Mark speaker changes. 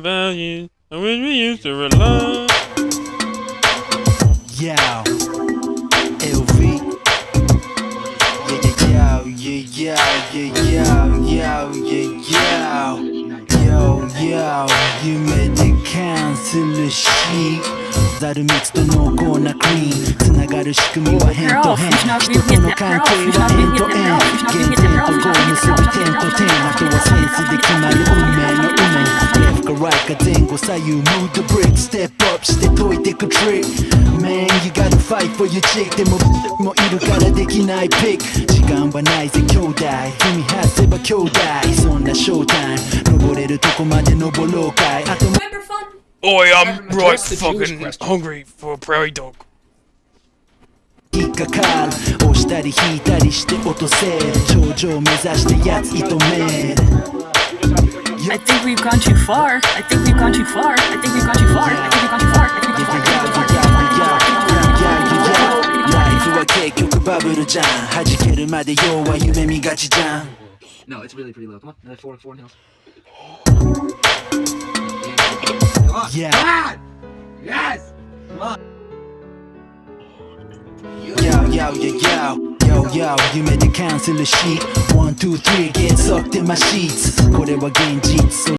Speaker 1: value on which we used to rely.
Speaker 2: Yeah. yo, yo, yo, yo, yo, yo, the shi Zaru mitsu to no go na clean Tsunagaru shikumi wa hen to hen Shito no kankei wa end to end the ten to go, musubi ten to ten After wa sense de 命 Left か right か前後左右 Move the brick Step up して解いてく trick Man you gotta fight for your chick でももいるからできないピック時間はないぜ兄弟踏み外せば兄弟そんなショータイム登れるとこまで登ろうかいあと
Speaker 3: Remember fun?
Speaker 1: Oi, I'm
Speaker 4: Address
Speaker 1: right
Speaker 4: the Jewish
Speaker 1: fucking
Speaker 4: question.
Speaker 1: hungry for a prairie dog.
Speaker 2: 引っかかる押したり引いたりして落とせる頂上目指してやつ射止める
Speaker 5: I think we've gone too far. I think we've gone too far. I think we've gone too far. I think we've gone too far. I think we've gone too far.
Speaker 4: No, it's really pretty low. Come on, another four, four nails. Come on.
Speaker 2: Yeah.
Speaker 4: Come on. Yes. Come on.
Speaker 2: Yo, yo, yo, yo. Yo, yo, 夢でキャンセルし One, two, three, get sucked in my sheets これは現実